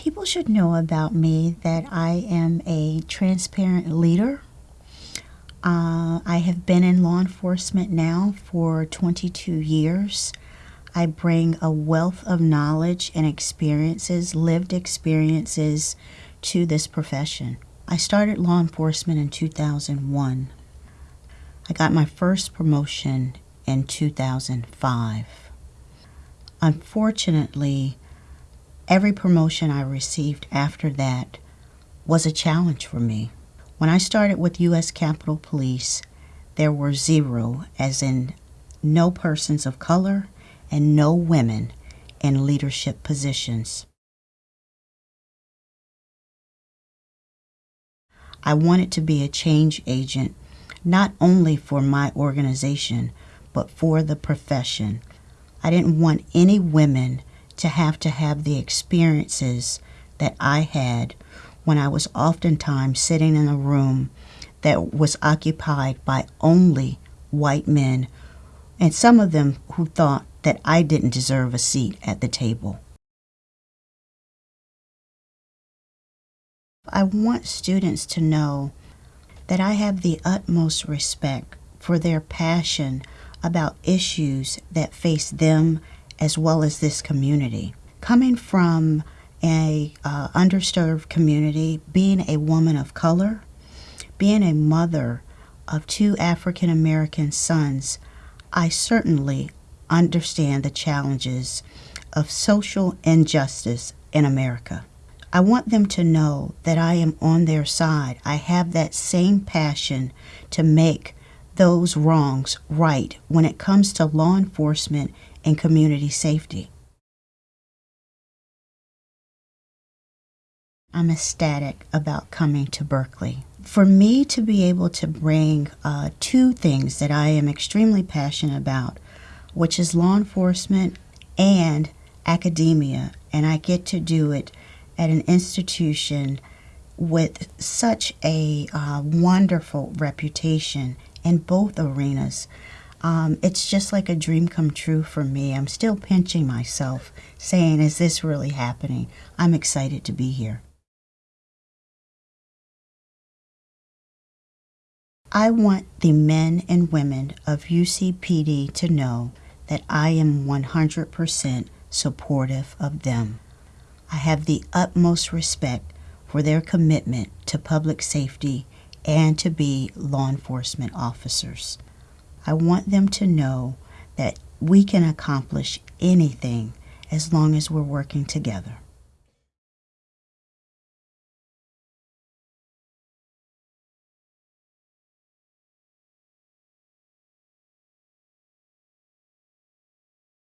People should know about me that I am a transparent leader. Uh, I have been in law enforcement now for 22 years. I bring a wealth of knowledge and experiences, lived experiences, to this profession. I started law enforcement in 2001. I got my first promotion in 2005. Unfortunately, every promotion I received after that was a challenge for me. When I started with U.S. Capitol Police, there were zero, as in no persons of color and no women in leadership positions. I wanted to be a change agent, not only for my organization, but for the profession. I didn't want any women to have to have the experiences that I had when I was oftentimes sitting in a room that was occupied by only white men, and some of them who thought that I didn't deserve a seat at the table. I want students to know that I have the utmost respect for their passion about issues that face them as well as this community. Coming from a uh, underserved community, being a woman of color, being a mother of two African American sons, I certainly understand the challenges of social injustice in America. I want them to know that I am on their side. I have that same passion to make those wrongs right when it comes to law enforcement and community safety. I'm ecstatic about coming to Berkeley. For me to be able to bring uh, two things that I am extremely passionate about, which is law enforcement and academia, and I get to do it at an institution with such a uh, wonderful reputation in both arenas. Um, it's just like a dream come true for me. I'm still pinching myself, saying, Is this really happening? I'm excited to be here. I want the men and women of UCPD to know that I am 100% supportive of them. I have the utmost respect for their commitment to public safety and to be law enforcement officers. I want them to know that we can accomplish anything as long as we're working together.